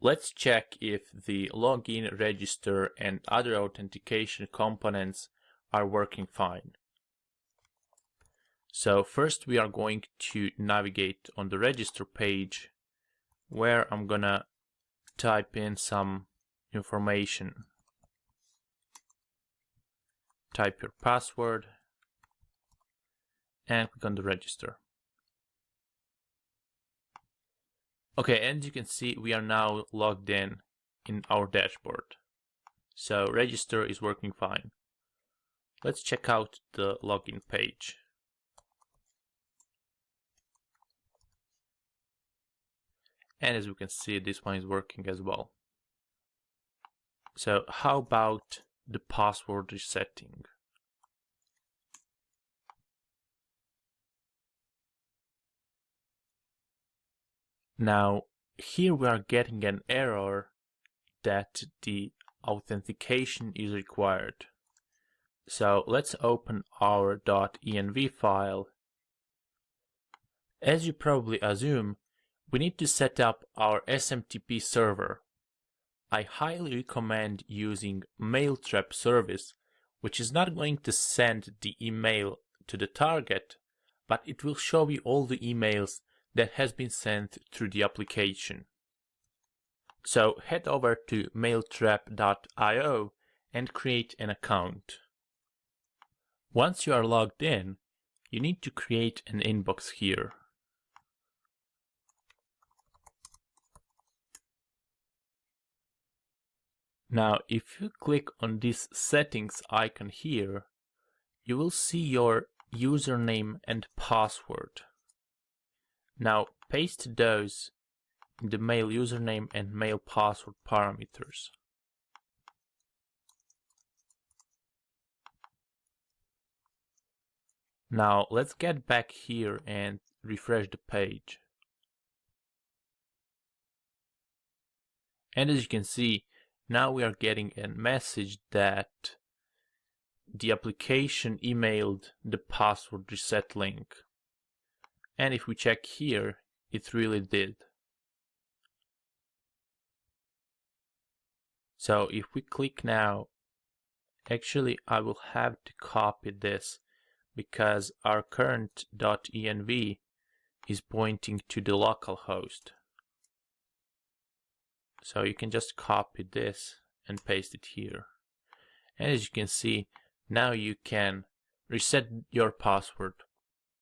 Let's check if the login, register and other authentication components are working fine. So first we are going to navigate on the register page where I'm gonna type in some information. Type your password and click on the register. Okay, and you can see we are now logged in in our dashboard. So register is working fine. Let's check out the login page. And as we can see, this one is working as well. So how about the password resetting? Now, here we are getting an error that the authentication is required. So let's open our .env file. As you probably assume, we need to set up our SMTP server. I highly recommend using Mailtrap service, which is not going to send the email to the target, but it will show you all the emails that has been sent through the application. So head over to mailtrap.io and create an account. Once you are logged in, you need to create an inbox here. Now, if you click on this settings icon here, you will see your username and password. Now, paste those in the mail username and mail password parameters. Now, let's get back here and refresh the page. And as you can see, now we are getting a message that the application emailed the password reset link. And if we check here, it really did. So if we click now, actually I will have to copy this because our current .env is pointing to the local host. So you can just copy this and paste it here. And as you can see, now you can reset your password